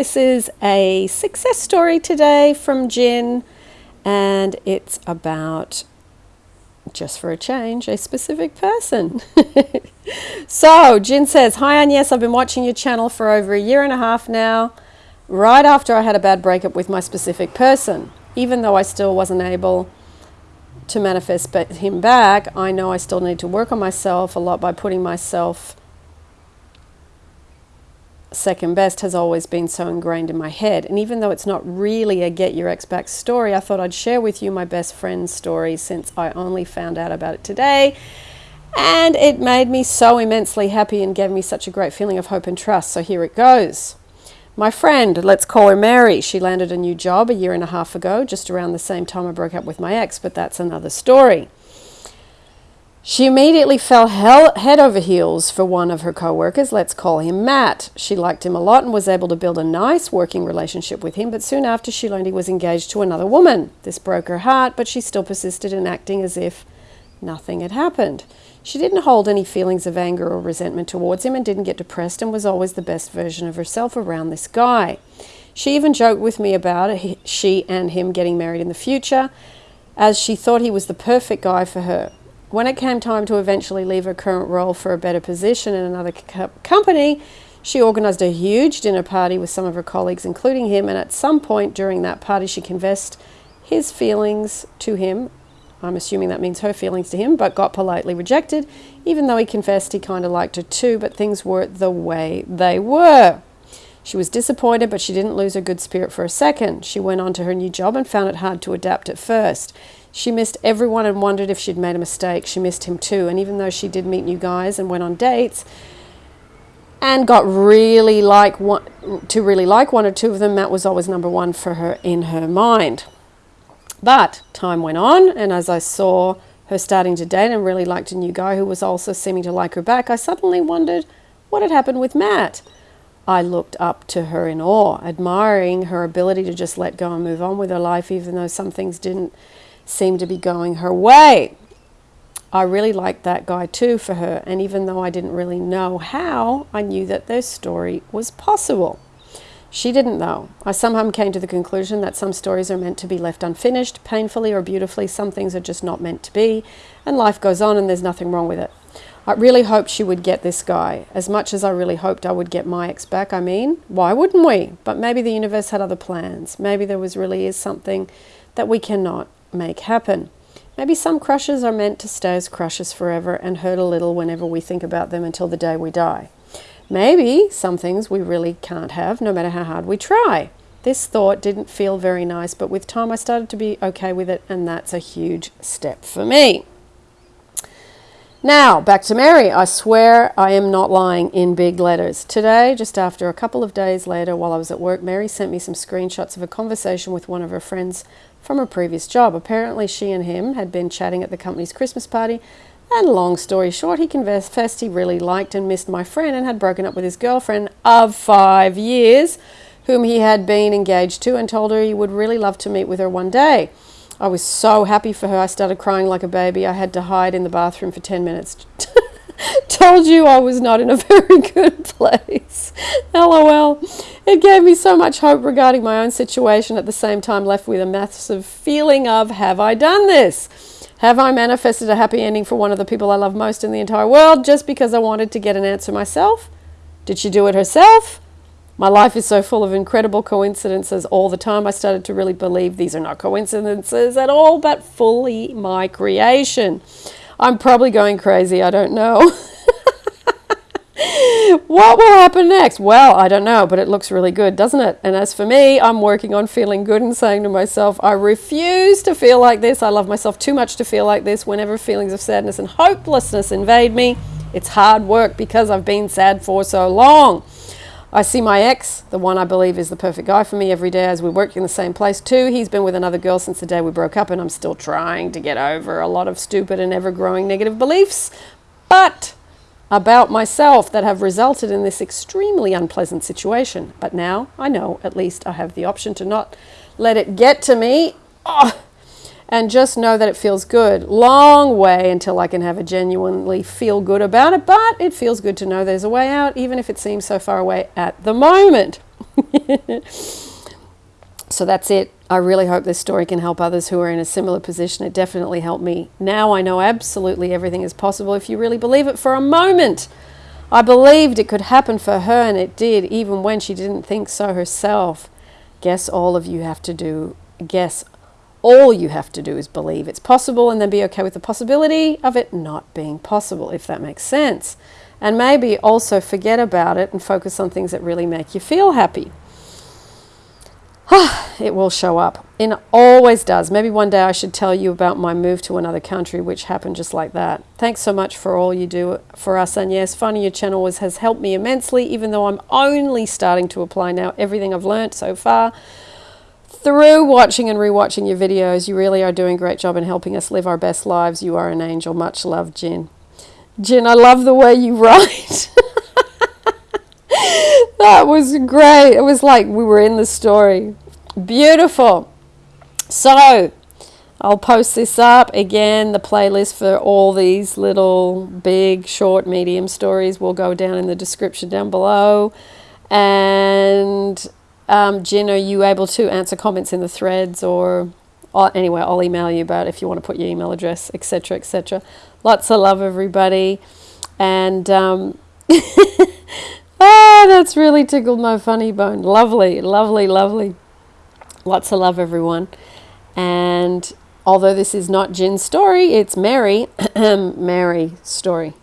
This is a success story today from Jin, and it's about, just for a change, a specific person. so, Jin says, Hi, Anne. Yes, I've been watching your channel for over a year and a half now, right after I had a bad breakup with my specific person. Even though I still wasn't able to manifest him back, I know I still need to work on myself a lot by putting myself second best has always been so ingrained in my head. And even though it's not really a get your ex back story, I thought I'd share with you my best friend's story since I only found out about it today. And it made me so immensely happy and gave me such a great feeling of hope and trust. So here it goes. My friend, let's call her Mary, she landed a new job a year and a half ago, just around the same time I broke up with my ex, but that's another story. She immediately fell hell, head over heels for one of her co-workers, let's call him Matt. She liked him a lot and was able to build a nice working relationship with him, but soon after she learned he was engaged to another woman. This broke her heart, but she still persisted in acting as if nothing had happened. She didn't hold any feelings of anger or resentment towards him and didn't get depressed and was always the best version of herself around this guy. She even joked with me about it, she and him getting married in the future, as she thought he was the perfect guy for her. When it came time to eventually leave her current role for a better position in another co company, she organised a huge dinner party with some of her colleagues, including him, and at some point during that party, she confessed his feelings to him. I'm assuming that means her feelings to him, but got politely rejected, even though he confessed he kind of liked her too, but things weren't the way they were. She was disappointed, but she didn't lose her good spirit for a second. She went on to her new job and found it hard to adapt at first. She missed everyone and wondered if she'd made a mistake. She missed him too. And even though she did meet new guys and went on dates and got really like one, to really like one or two of them, Matt was always number one for her in her mind. But time went on, and as I saw her starting to date and really liked a new guy who was also seeming to like her back, I suddenly wondered what had happened with Matt. I looked up to her in awe, admiring her ability to just let go and move on with her life, even though some things didn't seemed to be going her way. I really liked that guy too for her, and even though I didn't really know how, I knew that their story was possible. She didn't though. I somehow came to the conclusion that some stories are meant to be left unfinished, painfully or beautifully. Some things are just not meant to be, and life goes on and there's nothing wrong with it. I really hoped she would get this guy, as much as I really hoped I would get my ex back. I mean, why wouldn't we? But maybe the universe had other plans. Maybe there was really is something that we cannot make happen. Maybe some crushes are meant to stay as crushes forever and hurt a little whenever we think about them until the day we die. Maybe some things we really can't have, no matter how hard we try. This thought didn't feel very nice, but with time I started to be okay with it, and that's a huge step for me. Now, back to Mary. I swear I am not lying in big letters. Today, just after a couple of days later, while I was at work, Mary sent me some screenshots of a conversation with one of her friends from her previous job. Apparently, she and him had been chatting at the company's Christmas party, and long story short, he confessed he really liked and missed my friend and had broken up with his girlfriend of five years, whom he had been engaged to, and told her he would really love to meet with her one day. I was so happy for her, I started crying like a baby. I had to hide in the bathroom for 10 minutes. Told you I was not in a very good place. LOL. It gave me so much hope regarding my own situation, at the same time, left with a massive feeling of have I done this? Have I manifested a happy ending for one of the people I love most in the entire world just because I wanted to get an answer myself? Did she do it herself? My life is so full of incredible coincidences all the time. I started to really believe these are not coincidences at all, but fully my creation. I'm probably going crazy. I don't know. what will happen next? Well, I don't know, but it looks really good, doesn't it? And as for me, I'm working on feeling good and saying to myself, I refuse to feel like this. I love myself too much to feel like this. Whenever feelings of sadness and hopelessness invade me, it's hard work because I've been sad for so long. I see my ex, the one I believe is the perfect guy for me every day as we work in the same place too. He's been with another girl since the day we broke up and I'm still trying to get over a lot of stupid and ever-growing negative beliefs. But about myself that have resulted in this extremely unpleasant situation. But now I know at least I have the option to not let it get to me. Oh, and just know that it feels good. Long way until I can have a genuinely feel good about it, but it feels good to know there's a way out, even if it seems so far away at the moment. so that's it. I really hope this story can help others who are in a similar position. It definitely helped me. Now I know absolutely everything is possible if you really believe it for a moment. I believed it could happen for her, and it did, even when she didn't think so herself. Guess all of you have to do, guess all you have to do is believe it's possible and then be okay with the possibility of it not being possible, if that makes sense. And maybe also forget about it and focus on things that really make you feel happy. it will show up. It always does. Maybe one day I should tell you about my move to another country, which happened just like that. Thanks so much for all you do for us. And yes, finding your channel was, has helped me immensely, even though I'm only starting to apply now everything I've learned so far. Through watching and rewatching your videos, you really are doing a great job in helping us live our best lives. You are an angel. Much love, Jin. Jin, I love the way you write. that was great. It was like we were in the story. Beautiful. So, I'll post this up again. The playlist for all these little, big, short, medium stories will go down in the description down below. And um, Jen, are you able to answer comments in the threads or, or anyway, I'll email you about if you want to put your email address, etc., etc. Lots of love, everybody. And um, ah, that's really tickled my funny bone. Lovely, lovely, lovely. Lots of love, everyone. And although this is not Jin's story, it's Mary, Mary's story.